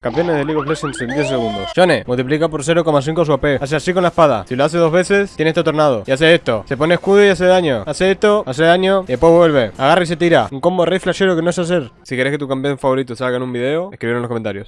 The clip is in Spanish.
Campeones de League of Legends en 10 segundos. Johnny, multiplica por 0,5 su AP. Hace así con la espada. Si lo hace dos veces, tiene este tornado. Y hace esto. Se pone escudo y hace daño. Hace esto, hace daño. Y después vuelve. Agarra y se tira. Un combo rey flashero que no sé hacer. Si querés que tu campeón favorito salga en un video, escribir en los comentarios.